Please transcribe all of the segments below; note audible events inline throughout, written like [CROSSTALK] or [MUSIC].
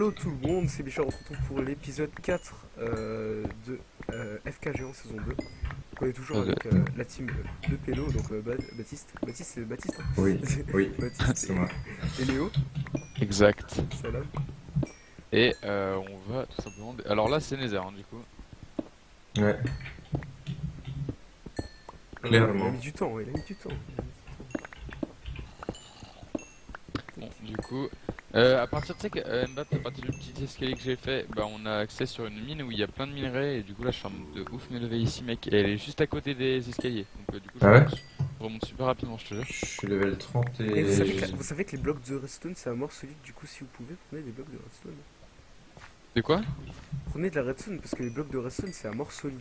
Hello tout le monde, c'est Bichard, on se retrouve pour l'épisode 4 euh, de euh, FK Géant saison 2. Donc on est toujours avec euh, la team de Pélo, donc euh, Ba- Baptiste, Baptiste c'est Baptiste hein Oui, oui, [LAUGHS] Baptiste c'est moi. et, Léo, Exact. salam. Et euh, on va tout simplement. Alors là, c'est Nether, hein, du coup. Ouais, Il a clairement. mis du temps, il a mis du temps. il a mis du temps. Bon, du coup, euh, à partir de ça, que, euh, Mbappé, à partir du petit escalier que j'ai fait, bah, on a accès sur une mine où il y a plein de minerais. Et du coup, là, je suis en mode de ouf m'élever ici, mec. Et elle est juste à côté des escaliers. Donc, euh, du coup, je Ah ouais remonte, je remonte super rapidement, je te jure. Je suis level 30 et... Et vous savez, que, vous savez que les blocs de redstone c'est à mort solide, du coup si vous pouvez, prenez des blocs de redstone. De quoi? Prenez de la redstone parce que les blocs de redstone c'est à mort solide.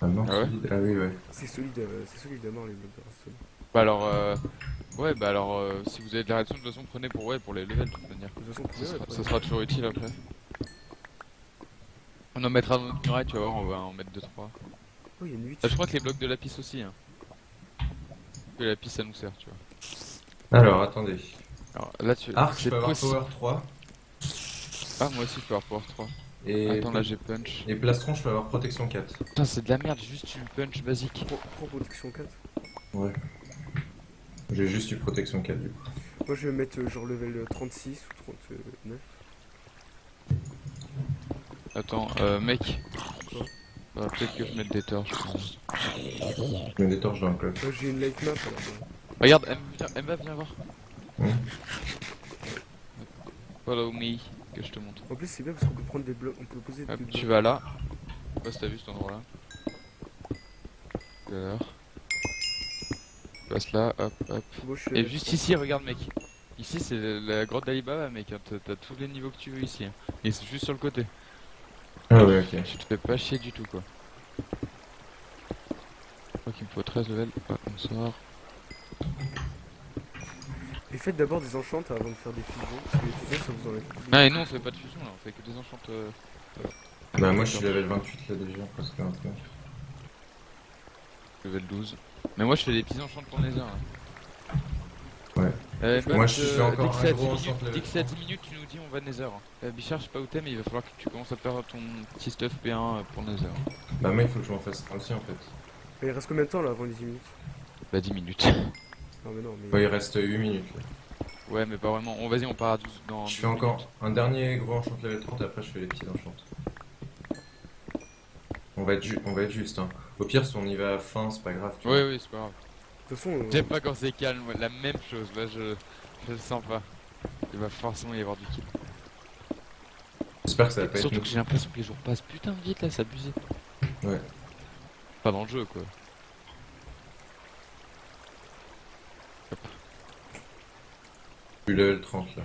Ah non, Ah ouais? solide. Ah oui, ouais. C'est solide, euh, c'est solide à mort les blocs de redstone. Bah, alors, euh, ouais, bah, alors, euh, si vous avez de la réaction, de toute façon, prenez pour, ouais, pour les levels, de toute manière. De toute façon, Ça sera, ça sera toujours utile après. On en mettra dans notre muraille, tu vas voir, on va en mettre 2-3. Oh, il y a une 8. Ah, je crois que les blocs de lapis aussi. Hein. Que la lapis ça nous sert, tu vois. Alors, attendez. Alors là, tu. Arc, je c'est peux avoir. Power 3. Ah, moi aussi je peux avoir Power 3. Et, Attends, là j'ai punch. et Plastron, je peux avoir Protection 4. Putain, c'est de la merde, juste une punch basique. Protection 4. Ouais. J'ai juste eu Protection 4 du coup. Moi je vais mettre euh, genre level 36 ou 39. Attends, euh, mec. Quoi Bah, peut-être que je mette des torches. Je mets des torches dans le club. Moi j'ai une light map alors. euh, Regarde, M- viens- Emma, viens voir. Follow me, que je te montre. En plus c'est bien parce qu'on peut prendre des blocs, on peut poser Hop, des blocs. tu vas là. Je sais pas si t'as vu cet endroit là. Tout à l'heure. Tu passes là, hop, hop. Je Et level juste ici, regarde mec. Ici c'est la- grotte d'Alibaba mec, hein. t'as tous les niveaux que tu veux ici. hein. Et c'est juste sur le côté. Ah ouais, ok. Tu te fais pas chier du tout quoi. Je crois qu'il me faut 13 levels. Ah, on sort. Et faites d'abord des enchantes avant de faire des fusions, parce que les fusions ça vous enlève. Non et nous on fait pas de fusion là, on fait que des enchantes. euh. Bah moi je suis level 28 là déjà, presque 29. Level 12. Mais moi je fais des petits enchantes pour Nether. Là. Ouais. Euh, Moi, je euh, fais encore dès que un gros 10 enchant minutes, level dès que c'est à 10 30. minutes, tu nous dis on va Nether. Euh, Bichard, je sais pas où t'es, mais il va falloir que tu commences à faire ton petit stuff P1 euh, pour Nether. Bah moi il faut que je m'en fasse un aussi en fait. Mais il reste combien de temps là avant les 10 minutes? Bah 10 minutes. Non [LAUGHS] mais non mais. Bah il reste 8 minutes là. ouais, mais pas vraiment. On vas-y, on part à 12 dans. Je 12 fais encore minutes. un dernier gros enchant level 30 et après je fais les petits enchantes. On va être, ju- on va être juste hein. Au pire si on y va à fin c'est pas grave. tu vois. Ouais, ouais, c'est pas grave. De toute façon, euh, J'aime pas quand c'est calme, la même chose, là je, je le sens pas. Il va forcément y avoir du kill. J'espère que ça va pas être Surtout que j'ai l'impression que les jours passent putain de vite là, c'est abusé. Ouais. Pas dans le jeu quoi. Je suis level 30 là.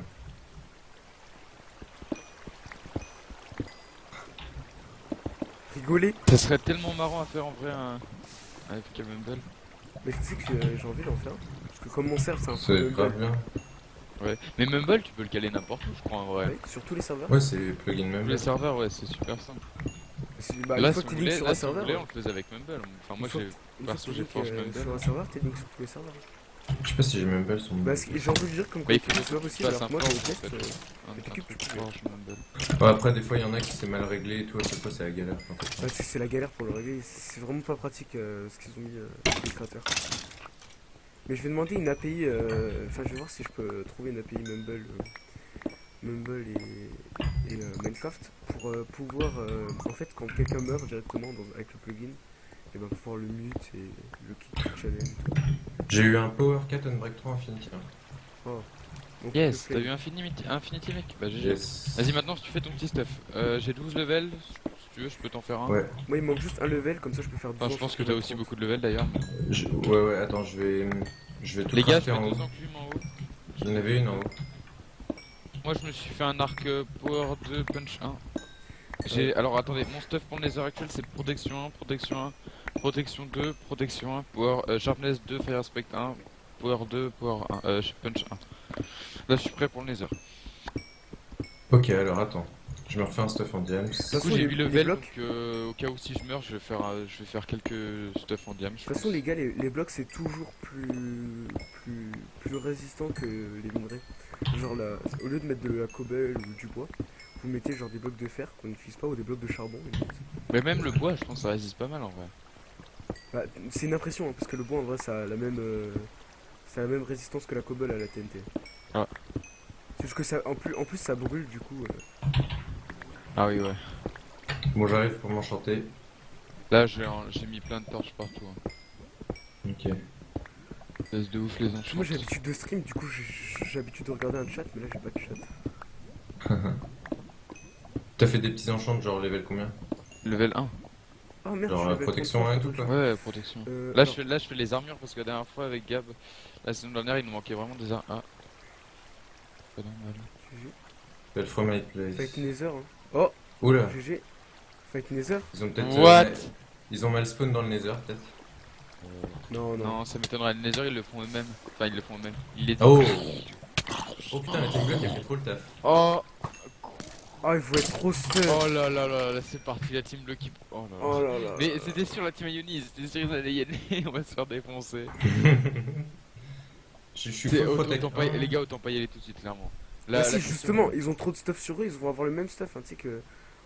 Rigoler. Ça serait tellement marrant à faire en vrai un... avec Mumble. Mais tu sais que euh, j'ai envie d'en faire. Parce que comme mon serve c'est un C'est mumble, bien. Ouais. Mais Mumble tu peux le caler n'importe où je crois en vrai. ouais, sur tous les serveurs. Ouais c'est plugin même. Tous les serveurs ouais c'est super simple. C'est- Bah, là une si fois que sur là, un si vous serveur. voulez on le faisait avec Mumble. Enfin moi j'ai... perso, j'ai force euh, Mumble. Sur un serveur, t'es link sur tous les serveurs. Je sais pas si j'ai Mumble sur mon. Bah, ce- j'ai envie de dire comme quoi c'est pas possible. Alors moi en test. euh, Mumble. Ouais, après des fois il y en a qui c'est mal réglé et tout, à chaque fois c'est la galère. en fait. Ouais, c'est c'est la galère pour le régler, c'est vraiment pas pratique euh, ce qu'ils ont mis euh, les créateurs. Mais je vais demander une API, euh, enfin je vais voir si je peux trouver une API Mumble, euh, Mumble et, et, euh, Minecraft pour euh, pouvoir, euh, en fait quand quelqu'un meurt directement dans- avec le plugin, et ben pouvoir le mute et le kick challenge. J'ai eu un Power 4 Unbreak 3 Infinity. hein. Donc, Yes, t'as eu Infinity, Infinity mec Bah GG. Yes. Vas-y maintenant si tu fais ton petit stuff. Euh, j'ai 12 levels, si tu veux je peux t'en faire un. Ouais, Moi il me manque juste un level, comme ça je peux faire 12 Enfin je pense que t'as aussi beaucoup de levels d'ailleurs. je- ouais, ouais, attends, je vais, je vais tout Les gars, je en deux haut. enclumes en haut. J'en avais une en haut. Moi je me suis fait un arc euh, Power 2 Punch 1. J'ai alors attendez, mon stuff pour le Nether actuel c'est protection 1, protection 1, protection 2, protection 1, power euh, sharpness 2, fire aspect 1, power 2, power 1, euh, punch 1. Là je suis prêt pour le Nether. Ok, alors attends. Je me refais un stuff en diams. Du coup j'ai les- 8 les levels donc euh, au cas où si je meurs je vais faire euh, je vais faire quelques stuff en diam. De toute façon, les gars, les, les blocs c'est toujours plus, plus, plus résistant que les minerais. Genre là, au lieu de mettre de la cobble ou du bois, vous mettez genre des blocs de fer qu'on n'utilise pas ou des blocs de charbon. Mais même le bois, je pense que ça résiste pas mal en vrai. Bah, c'est une impression hein, parce que le bois en vrai ça a la même, euh, ça a la même résistance que la cobble à la TNT. Ah. C'est juste que ça, en plus, en plus ça brûle du coup. euh, Ah oui, ouais. Bon, j'arrive pour m'enchanter. Là, j'ai j'ai mis plein de torches partout. Hein. Ok. Laisse de ouf les Moi enchantes. j'ai l'habitude de stream, du coup j'ai j'ai l'habitude de regarder un chat, mais là j'ai pas de chat. [LAUGHS] T'as fait des petits enchants, genre level combien? Level 1. Merde, Genre, euh, protection trop 1 et fort, tout, quoi. Ouais, protection. Euh, Là, je fais, là, je fais les armures parce que la dernière fois avec Gab, la saison dernière, il nous manquait vraiment des armures. Ah. Pas normal. GG. Belle fois my place. Fight Nether. Hein. Oh, Oula, GG. Fight Nether ils ont peut-être. What? euh, Ils ont mal spawn dans le nether, peut-être. Non, non. Non, ça m'étonnerait. Le Nether, ils le font eux-mêmes. Enfin, ils le font eux-mêmes. Ils les Oh Oh putain, la team block, elle fait trop le taf. Oh Ah, il faut être trop stun. Oh là là là là, c'est parti, la team Bleu qui. Oh là là. Oh là là. Mais c'était sur la team Ionis, c'était sûr qu'ils allaient y aller, on va se faire défoncer. Je je suis C'est- full autant- protect. autant pas y- les gars, autant pas y aller tout de suite, clairement. Là, Bah la si, question- justement, ils ont trop de stuff sur eux, ils vont avoir le même stuff, hein, tu sais que.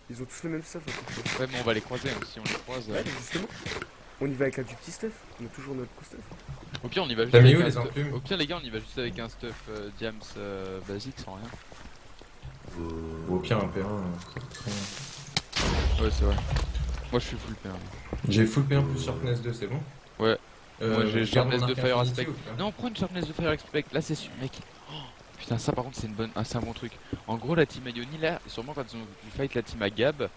Ils ont tous le même stuff. hein, Ouais, mais on va les croiser, hein, si on les croise. ça. euh. Ouais, justement. On y va avec un du petit stuff, on a toujours notre stuff. Au pire, on y va juste avec un les stuff- Au pire, les gars, on y va juste avec un stuff euh, Diams euh, basique sans rien. Au pire, un P1. euh, ça coûte rien. Ouais, c'est vrai. Moi, je suis full P1. J'ai full P1 plus Sharpness 2, c'est bon Ouais. Euh, Moi, j'ai Sharpness de Fire Aspect. Non, prends une Sharpness de Fire Expect, là, c'est sûr, mec. Oh, putain, ça, par contre, c'est une bonne... ah, c'est un bon truc. En gros, la team Ioni, là, sûrement quand ils ont vu fight la team à Gab,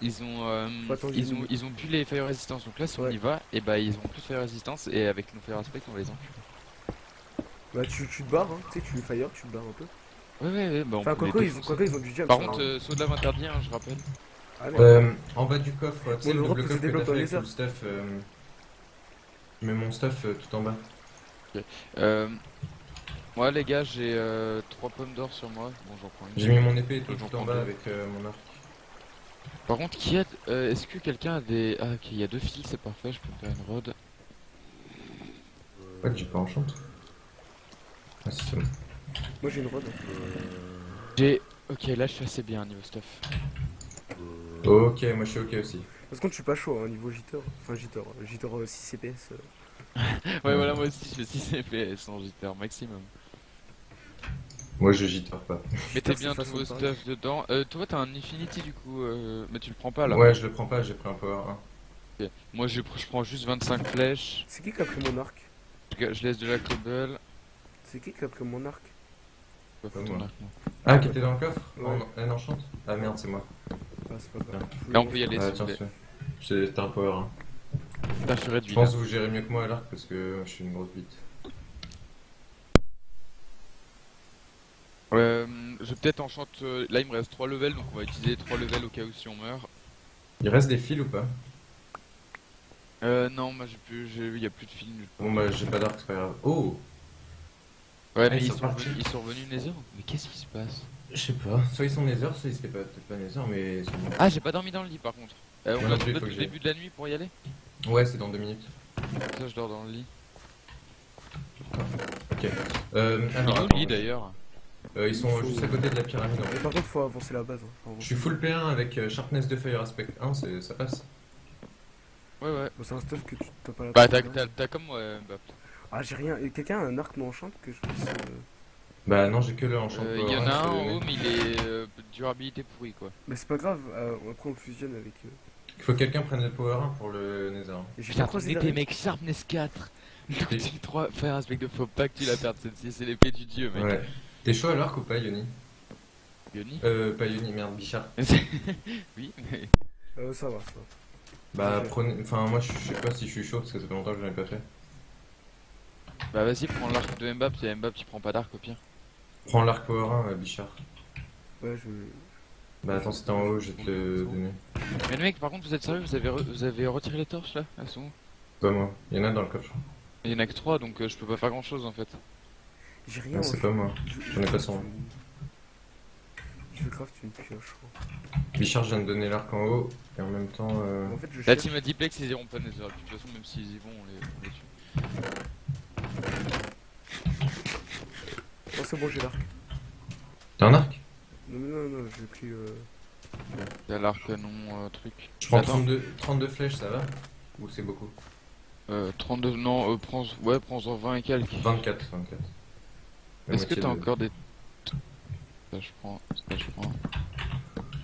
ils ont, euh, ils ont, ils ont pu les Fire Resistance. Donc là, si on Ouais. y va, et bah, ils ont plus de Fire Resistance, et avec nos Fire Aspect, on va les encule. Bah tu, tu te barres, hein, tu sais, tu fire, tu te barres un peu. Ouais, ouais, ouais, bah, on Enfin, peut les quoi ils, défoncer. ils ont du. Par ça, contre, hein. euh, saut de lave interdit, hein, je rappelle. Merde. Euh, en bas du coffre, tu sais, le double coffre des que t'as fait les avec tout le stuff. euh, Je mets mon stuff euh, tout en bas. Euh, moi, les gars, j'ai euh, 3 pommes d'or sur moi. Bon, j'en prends une. J'ai mis mon épée tout, J'en tout en prends bas deux. avec euh, mon arc. Par contre, qui a. euh, Est-ce que quelqu'un a des. Ah, ok, il y a deux fils, c'est parfait, je peux me faire une rod. Pas que j'ai pas enchante. Ah, si, c'est bon. Moi j'ai une rod. J'ai. Ok, là, je suis assez bien niveau stuff. Ok, moi je suis ok aussi. Par contre, je suis pas chaud, hein, niveau jitter. Enfin, jitter, jitter euh, 6 CPS. euh. [LAUGHS] Ouais, voilà, moi aussi, je fais 6 FPS en jitter maximum. Moi je jitter pas. [LAUGHS] Mettez bien façon vos stuff dedans. Euh, toi, t'as un Infinity du coup, euh, mais tu le prends pas là. Ouais, je le prends pas, j'ai pris un power 1. Ok. Moi, je, je prends juste 25 flèches. C'est qui qui a pris mon arc? Je, je laisse de la cobble. C'est qui qui a pris mon arc? Pas Pas ton moi. arc, non. Ah, qui était dans le coffre Elle enchante Ah merde, c'est moi. Ah, c'est pas grave. Là, on peut y aller Ah. J'ai t'as un power 1. Putain, je pense que vous gérez mieux que moi à l'arc parce que je suis une grosse bite. Euh, je vais peut-être enchante. euh, Là, il me reste 3 levels, donc on va utiliser 3 levels au cas où si on meurt. Il reste des fils ou pas? Euh, non, moi j'ai plus. j'ai- Il y a plus de film. Bon bah j'ai pas d'arc, c'est pas grave. Oh Ouais, mais ils ils sont sont, partis. revenus, ils sont revenus Nether Mais qu'est-ce qui se passe? Je sais pas. Soit ils sont Nether, soit ils étaient pas, peut-être pas Nether, mais ils sont... Ah, j'ai pas dormi dans le lit par contre. Euh, on a trouvé j'aille. début de la nuit pour y aller? Ouais, c'est dans deux minutes. Ça, je dors dans le lit. Ok. Euh, alors, le attends, lit d'ailleurs euh, ils sont Il faut- juste à côté de la pyramide en fait. par contre, faut avancer la base. hein. Je suis full P1 avec euh, Sharpness de Fire Aspect 1, c'est- ça passe. Ouais, ouais. Bon, c'est un stuff que tu t'as pas la Bah, t'as hein. t'as comme moi, euh, bah, Ah, j'ai rien. Et quelqu'un a un arc non enchante que je puisse. euh, Bah non, j'ai que le enchant euh, power Il y en 1, a un en haut, mais il est euh, durabilité pourrie quoi. Mais c'est pas grave, euh, après on le fusionne avec. euh, Il faut que quelqu'un prenne le power 1 pour le Nether. Et j'ai Putain, pas croisé ton épée, derrière. mec, Sharpness 4 L'outil 3, faire un spec de faut pas que tu la perdes celle-ci, c'est l'épée du dieu, mec. Ouais. T'es chaud à l'arc ou pas, Yoni? Yoni? Euh, pas Yoni, merde, Bichard. [LAUGHS] Oui, mais. Euh, ça va, ça va. Bah prenez. Enfin, moi je je sais pas si je suis chaud parce que ça fait longtemps que je l'ai pas fait. Bah, vas-y, prends l'arc de Mbap, si Mbap, tu prends pas d'arc au pire. Prends l'arc power 1, euh, Bichard. Ouais, je. Bah attends, c'était en haut, je vais te le donner. Mais le mec, par contre, vous êtes sérieux vous avez, re- vous avez retiré les torches là Elles sont où Pas moi. Il y en a dans le coffre. Il y en a que 3 donc euh, je peux pas faire grand chose en fait. J'ai rien. C'est pas moi. Je- J'en ai pas son. Je vais craft une pioche, je crois. Bichard, je viens de donner l'arc en haut. Et en même temps. Euh... En fait, je La cherche. team a Diplex, ils iront pas Nether. De toute façon, même s'ils y vont, on les, on les tue. Oh, c'est bon, j'ai l'arc. T'as un arc? Non, mais non, non, j'ai pris. Euh... Il y a l'arc canon euh, truc. Je prends Attends. 32, 32 flèches, ça va? Ou c'est beaucoup? Euh, 32, non, euh, prends, ouais, prends-en 20 et quelques. 24, 24. La Est-ce que t'as de- encore des... Ça je prends, ça je prends.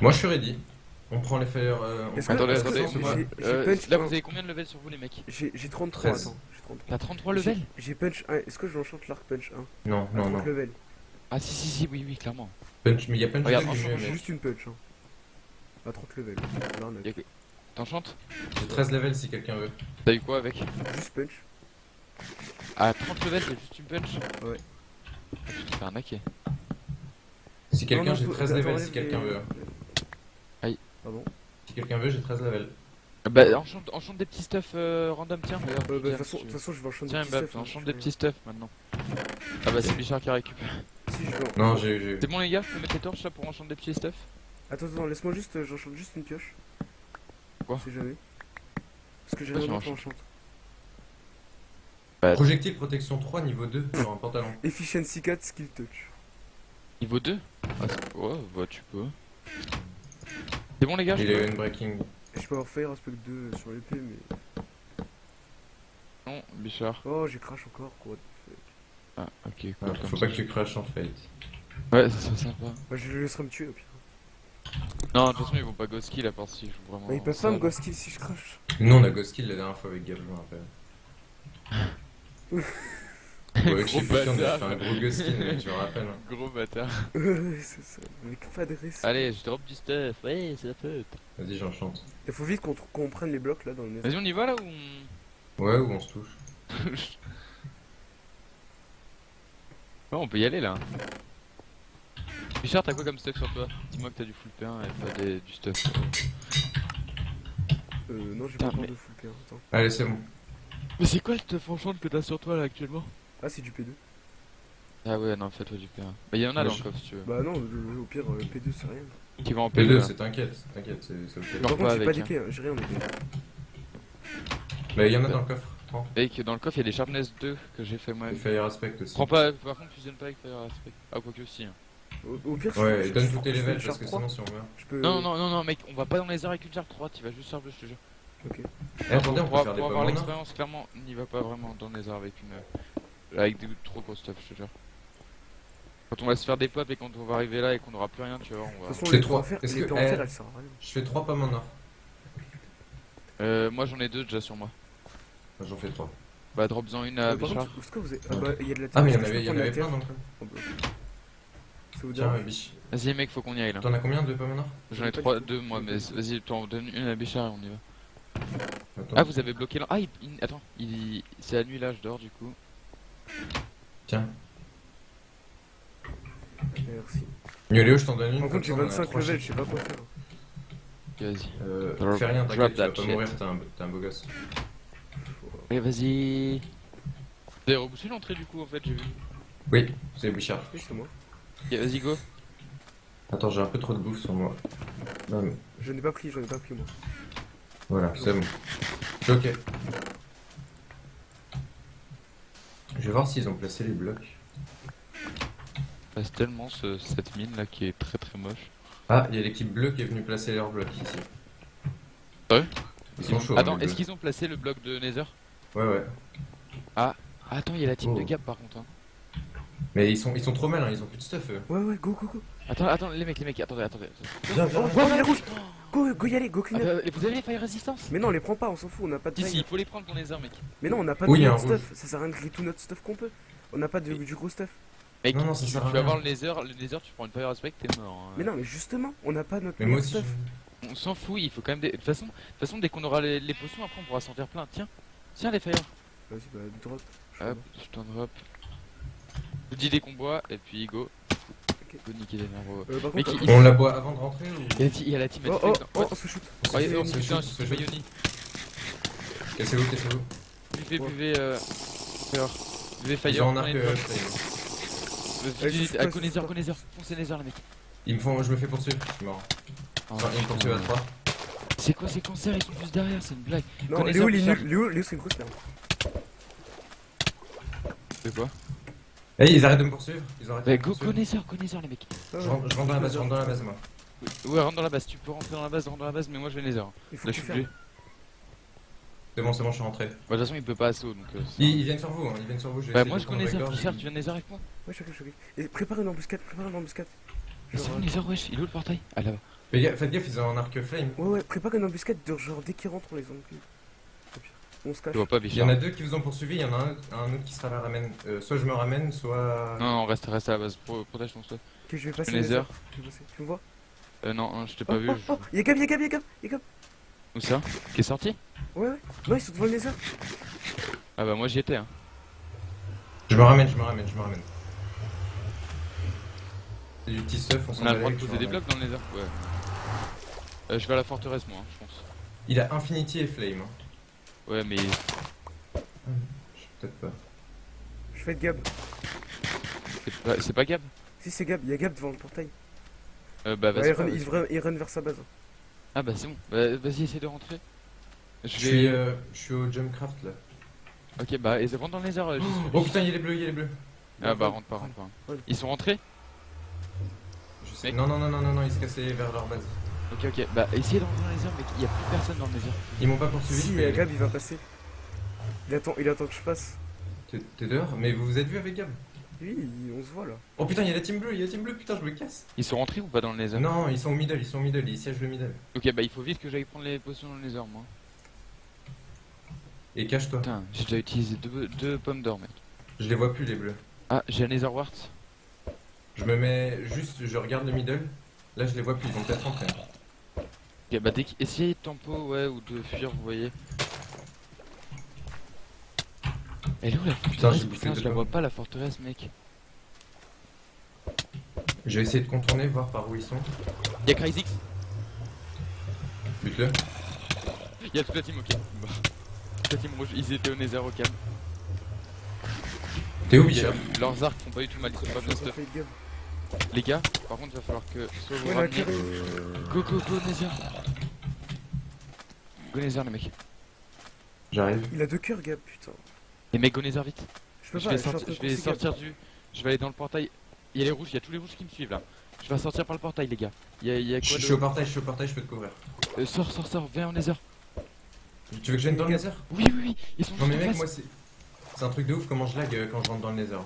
Moi je suis ready. On prend les fire. Euh, on Attendez, attendez, euh, là vous avez combien de levels sur vous les mecs J'ai j'ai 33, 13. attends. J'ai 33. T'as 33 J'ai- levels J'ai punch 1. Est-ce que je l'enchante l'arc punch 1 Non, non, 30 non. level. Ah si si si, oui oui, clairement. Punch, mais il y a punch Regarde, 2 qui est franchement, mieux, J'ai juste une punch. Hein. À 30 level. L'arnaque. Y a que- T'enchantes J'ai 13 levels si quelqu'un veut. T'as eu quoi avec Juste punch. À 30 levels, t'as juste une punch Ouais. Ah, tu te fais arnaquer. Si quelqu'un, j'ai faut- 13 attends, levels si quelqu'un veut. Pardon. Si quelqu'un veut, j'ai 13 levels. Bah enchante, enchante des petits stuff euh, random, tiens. Euh, bah, De toute si façon, de veux. toute façon, je vais enchanter Tiens des petits Mbappé, stuff, hein, enchante des petits stuff maintenant. Ah bah c'est Bichard qui récupère. Si, je en- Non, j'ai. j'ai- C'est bon les gars, je peux mettre les torches là pour enchanter des petits stuff Attends, attends, laisse-moi juste. euh, J'enchante juste une pioche. Quoi sait jamais. Parce que j'ai rien d'autre enchante. enchante. Projectile protection 3 niveau 2 sur un pantalon. Efficiency 4, skill touch. Niveau 2 ah, c'est- Ouais, bah tu peux. C'est bon les gars, je Il peux est unbreaking. Et je peux avoir fire aspect 2 sur l'épée, mais. Non, Bichard. Oh, j'ai crash encore, quoi. Ah ok, cool, Ah, faut ça. pas que tu crashes en fait. Ouais, ça serait sympa. Bah, je le laisserai me tuer au pire. Non, de toute façon ils vont pas ghost kill à part s'ils jouent vraiment. Bah, ils peuvent pas me ghost kill si je crash. Nous on a ghost kill la dernière fois avec Gab, je me rappelle. [LAUGHS] Ouais, Gros Chifuki, on a bâtard. fait un gros mec, je me rappelle. hein. Gros bâtard. [LAUGHS] Ouais, c'est ça. Mais pas de risque. Allez, je drop du stuff. Ouais, c'est la faute. Vas-y, j'enchante. Il faut vite qu'on prenne les blocs là dans le nez. Vas-y, on y va là ou on. Ouais, ou on se touche. [LAUGHS] Ouais, on peut y aller là. Bichard, t'as quoi comme stuff sur toi? Dis-moi que t'as du full P1 et pas des- du stuff. Euh, non, j'ai Putain, pas encore mais- de full P1. Attends. Allez, c'est bon. Mais c'est quoi le stuff enchant que t'as sur toi là actuellement? Ah, c'est du P2. Ah ouais, non, fais-toi du P1. Bah, y'en a dans le coffre si tu veux. Bah, non, le- au pire, euh, P2 c'est rien. Qui va en P2, P2. là. c'est t'inquiète, t'inquiète, c'est c'est ok. Non. Par contre, j'ai pas d'épée, hein, j'ai rien en épée. Bah, il y en a dans le coffre. Et que dans le coffre, il y a des Sharpness 2 que j'ai fait moi. Et Fire Aspect aussi. Prends pas, par contre, fusionne pas avec Fire Aspect. Ah, quoi que aussi. Hein. Au, au pire, Ouais, je- donne tous tes levels parce que 3. sinon, si on meurt. Je peux. Non, non, non, non, mec, on va pas dans les airs avec une Sharp 3, tu vas juste charge, je te jure. Ok. Eh, attendez, on faire des pour avoir l'expérience, clairement, n'y va pas vraiment dans les airs avec une. Euh, Avec des trop gros stuff, je te jure. Quand on va se faire des pop et quand on va arriver là et qu'on aura plus rien, tu vois, on De va. trois. eh, servent à rien. Je fais 3 pommes en or. Euh, moi j'en ai deux déjà sur moi. J'en fais 3. Bah, drop-en une à Euh, Bichard. contre, est-ce que vous avez. Ah, bah, il y a de la terre. Ah, mais il y en avait, je plein donc. biche. Vas-y, mec, faut qu'on y aille là. T'en as combien de pommes en or? J'en ai pas trois, du tout. deux moi, mais vas-y, t'en donne une à Bichard et on y va. Attends. Ah, vous avez bloqué là. Ah, il... il- attends, il... c'est la nuit là, je dors du coup. Tiens. Merci. Yoléo, je t'en donne une. Par contre, j'ai ça, on a 25 trois levels, je sais pas quoi faire. Ok, vas-y. Euh, fais rien, t'inquiète, tu vas pas mourir, t'es un, beau gosse. Allez, vas-y. Vous avez rebouché l'entrée du coup, en fait, j'ai vu. Oui, c'est Bichard. Oui, c'est moi. Ok, vas-y, go. Attends, j'ai un peu trop de bouffe sur moi. Non, mais Je n'ai pas pris, j'en ai pas pris moi. voilà, c'est bon. Je ok. Je vais voir s'ils ont placé les blocs. Passe tellement ce, cette mine là qui est très très moche. Ah, il y a l'équipe bleue qui est venue placer leurs blocs ici. Ouais Ils sont chauds. Attends, hein, est-ce qu'ils ont placé le bloc de Nether Ouais, ouais. Ah, attends, il y a la team Oh. de Gap par contre. Hein. Mais ils sont, ils sont trop malins, ils ont plus de stuff eux. Ouais, ouais, go, go, go. Attends, attends, les mecs, les mecs, attendez, attendez. Viens. Oh, Go, go y aller, go Ah, clean up. bah, vous avez les fire resistance Mais non, on les prend pas, on s'en fout, on n'a pas de Si, il faut les prendre pour Nether, mec. Mais non, on n'a pas Oui, de y a notre stuff. Ça sert à rien de griller tout notre stuff qu'on peut. On n'a pas de, du gros stuff. Mec, Non, non, ça tu, sert tu vas rien. voir le Nether, le Nether, tu prends une fire aspect, t'es mort. hein. Mais non, mais justement, on n'a pas notre Mais moi meilleur aussi. stuff. je- On s'en fout, il faut quand même des. De toute façon, de toute façon dès qu'on aura les, les potions, après on pourra s'en faire plein. Tiens, tiens les fire. Vas-y, bah, drop. Je Hop, je t'en drop. Je vous dis des combats et puis go. Go niquer les nerfs. Euh, par Mais contre, qui- On la boit avant de rentrer ou Il y a la team- il y a la team Oh, oh, oh, on se shoot. Non, on se putain, shoot, je on se suis shoot. Bayoni. Cassez-vous, cassez-vous. Ouais. PV, euh. Fire. Ils Fire. ont un arc. euh, top. ça y est. Allez. Coneyser. Foncez les mecs. Ils me font, je me fais poursuivre, je suis mort. Oh, Enfin, ils me poursuivent à putain. 3. C'est quoi ces cancers? Ils sont juste derrière, c'est une blague. Non, Connaisseur Léo, il est Bichard. nul. Léo, Léo, c'est une grosse merde. De quoi? Eh, ils arrêtent de me poursuivre. Ils ont arrêté Bah de me go, poursuivre. go Nether les mecs. Je rentre, je rentre dans la base, je rentre dans la base, moi. Ouais, rentre dans la base, tu peux rentrer dans la base, rentre dans la base, mais moi je vais. Il faut Là que je tu suis obligé. C'est bon, c'est bon, je suis rentré. Bah, de toute façon il peut pas assaut donc. euh, c'est- Ils, ils viennent sur vous, hein, ils viennent sur vous. je vais Bah essayer moi de je prendre connais la Nether, gorge. Richard, tu viens Nether avec moi? Ouais, je je Et prépare une embuscade, prépare une embuscade. Mais Genre, c'est où euh, Nether wesh, il est où le portail? Ah là-bas. Faites gaffe, faites gaffe, ils ont un arc flame. Ouais, ouais, prépare une embuscade de genre dès qu'ils rentrent, on les encule. On se cache. Je vois pas Il y en a deux qui vous ont poursuivi, il y en a un, un autre qui sera la ramène. Euh, soit je me ramène, soit. Non, non, reste, reste à la base, Pro- protège ton stuff. Ok, je vais passer vais passer. Tu me vois Euh, non, non, je t'ai Oh, pas vu. oh, je- oh, y'a Gab, y'a Gab, y'a Gab, y'a Gab. Où ça? Qui est sorti? Ouais, ouais. Non, ils sont devant le Nether. Ah bah moi j'y étais hein. Je me ramène, je me ramène, je me ramène. C'est du petit stuff, on s'en On a le droit de les- poser des blocs dans le Nether Ouais. Euh, je vais à la forteresse moi, hein, je pense. Il a Infinity et Flame. hein. Ouais, mais Je sais peut-être pas. Je fais de Gab. c'est pas, Gab? Si, c'est Gab, y'a Gab devant le portail. euh, Bah vas-y. il, run, il, run, il run vers sa base. Ah bah c'est bon, Bah, vas-y essaie de rentrer. Je Je vais... suis, euh, je suis au Jumpcraft là. Ok bah et rentre dans le Nether. euh, juste- Oh putain, il y a les bleus, il y a les bleus. Ah bah rentre pas, rentre pas. Ils sont rentrés? Je sais. Mec. Non, non, non, non, non, non, ils se cassaient vers leur base. Ok ok, bah essayez de rentrer dans le Nether mec, il y a plus personne dans le Nether. Ils m'ont pas poursuivi. Si, aller. Gab, il va passer. Il attend, il attend que je passe. T'es dehors Mais vous vous êtes vu avec Gab? Oui, on se voit là. Oh putain, il y a la team bleue, il y a la team bleue, putain, je me casse. Ils sont rentrés ou pas dans le Nether Non, ils sont au middle, ils sont au middle, ils siègent le middle. Ok bah il faut vite que j'aille prendre les potions dans le Nether moi. Et cache-toi. Putain, j'ai déjà utilisé deux, deux pommes d'or mec. Je les vois plus, les bleus. Ah j'ai un Nether Wart. Je me mets juste, je regarde le middle. Là, je les vois plus, ils vont peut-être rentrer. Ok bah dès essayez de tempo ouais ou de fuir vous voyez. Elle est où la forteresse Putain je la vois pas la forteresse mec. Je vais essayer de contourner, voir par où ils sont. Y'a Cryzix Bute-le. Y'a toute la team ok. Toute la team rouge, ils étaient au Nether au calme. T'es où, Bichard Leurs arcs font pas du tout mal, ils sont pas Gab. Les gars, par contre, il va falloir que soit vous ramenez. Go go go Nether Go Nether les mecs. J'arrive. Il a deux cœurs, Gab, putain. Les mecs go Nether vite. Je peux Je pas, vais, je en sortir, je vais du. Je vais aller dans le portail. Il y a les rouges, il y a tous les rouges qui me suivent là. Je vais sortir par le portail les gars. Il y a, il y a Je quoi je de- suis au portail, je suis au portail, je peux te couvrir. Euh, Sors, sors, sors, viens au Nether. Tu veux que je vienne dans le nether Oui, oui, oui, ils sont Non mais en mec, face. moi c'est... C'est un truc de ouf comment je lag euh, quand je rentre dans le nether.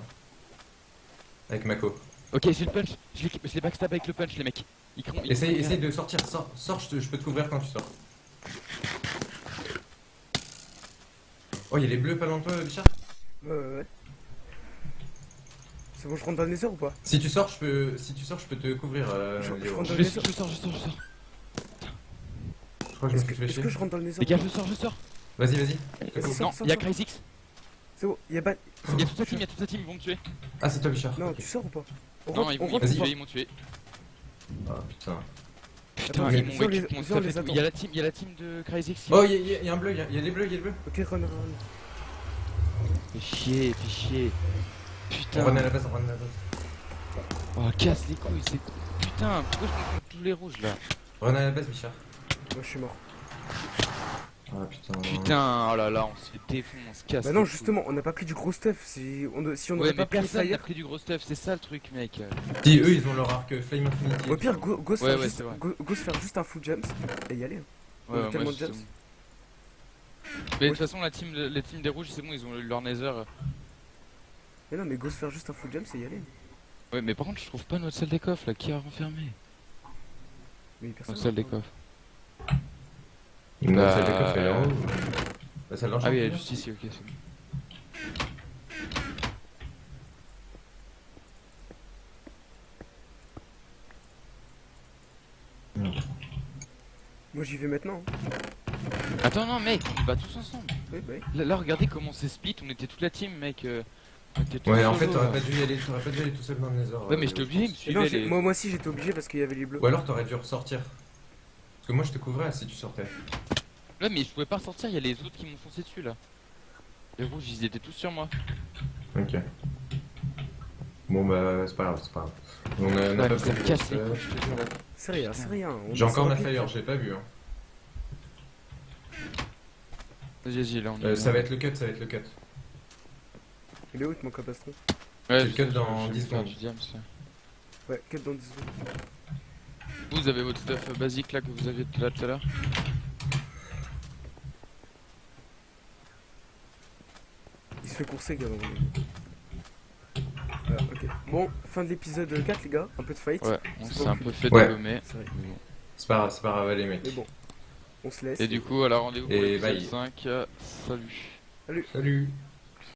Avec Mako. Ok, j'ai le punch. Je les, backstab avec le punch les mecs. Ils cront- ils Essaye, essaye de sortir, sors, sors je, te- je peux te couvrir quand tu sors. Oh, il y a les bleus pas loin de toi, Bichard Ouais, ouais, ouais. C'est bon, je rentre dans le Nether ou pas? Si tu sors, je peux, si tu sors, je peux te couvrir, euh, Je- rentre Je, dans vais- le Nether. je sors, je sors, je sors. Je crois que je me suis fléché. que je rentre dans le Les gars, je sors, je sors. Vas-y, vas-y. Vas-y, Non, sors, sors, il y a sors. Cryzix. C'est bon, y'a pas. Il y a toute la team, il y a toute la team, ils vont me tuer. Ah, c'est toi, Bichard. Non, tu sors ou pas? On Non, rentre, ils on vont, pas? ils m'ont tué. Ah, putain. Putain, ils m'ont on on. Il y a la team, il y a la team de Cryzix. Oh, il y, a- y un bleu, il y a, les bleus, il y a les bleus. Ok, run, run. Fais chier, fais chier. On Putain. run à la base, on run à la base. Oh, casse les couilles, c'est. Putain, pourquoi je me prends tous les rouges là Run à la base, Bichard. Moi, je suis mort. Ah, putain. Putain, oh là là, on se fait défoncer, on se casse. Bah non, justement, on n'a pas pris du gros stuff. Si on, si on Ouais, pas pris personne n'a pris du gros stuff, c'est ça le truc, mec. Si, eux, ils ont leur arc euh, Flame Infinity. Au pire, go, go se Ouais, faire ouais, juste, c'est go, go se faire juste un full jumps et y aller. hein. On a Ouais, ouais, tellement moi, de jumps. Mais de toute façon, la team, les teams des rouges, c'est bon, ils ont eu leur nether. Mais non, mais go se faire juste un full jumps et y aller. Ouais, mais par contre, je trouve pas notre salle des coffres là, qui a renfermé? Mais personne. Notre salle des coffres. Bah, celle de coffre, elle est en euh, haut. Bah, Ah oui, elle est juste ici, ok, c'est bon. Moi, j'y vais maintenant. hein. Attends, non, mec, on bat tous ensemble. Oui, bah oui. Là, là, regardez comment c'est split, on était toute la team, mec. euh, on était tous Ouais, en fait, t'aurais là. pas dû y aller, t'aurais pas dû y aller tout seul dans le Nether. Ouais, euh, mais j'étais je obligé, il me suivait les. moi, moi aussi, j'étais obligé parce qu'il y avait les bleus. Ou alors t'aurais dû ressortir. Parce que moi je te couvrais si tu sortais. Ouais, mais je pouvais pas sortir, il y a les autres qui m'ont foncé dessus là. Les rouges, ils étaient tous sur moi. Ok. Bon bah c'est pas grave, c'est pas grave. On a, on a Ouais, pas euh, te. C'est rien, c'est rien. J'ai encore ma rapide. j'ai pas vu. Hein. Vas-y, vas-y, là on est. Euh, ça va être le cut, ça va être le cut. Il est où, mon capastron Ouais, le cut dans je- je 10 vais faire secondes. du diams, ça. Ouais, 4 dans 10 secondes. Vous avez votre stuff euh, basique là que vous aviez tout là tout à l'heure Il se fait courser. Voilà, ok. Bon, fin de l'épisode 4, les gars. Un peu de fight. Ouais, on C'est s'est un peu fait Ouais. dégommer. C'est vrai. mais bon. C'est pas grave, c'est pas grave, les mecs. Mais bon, on se laisse. Et du coup, alors rendez-vous pour Et l'épisode bye. 5. euh, Salut. Salut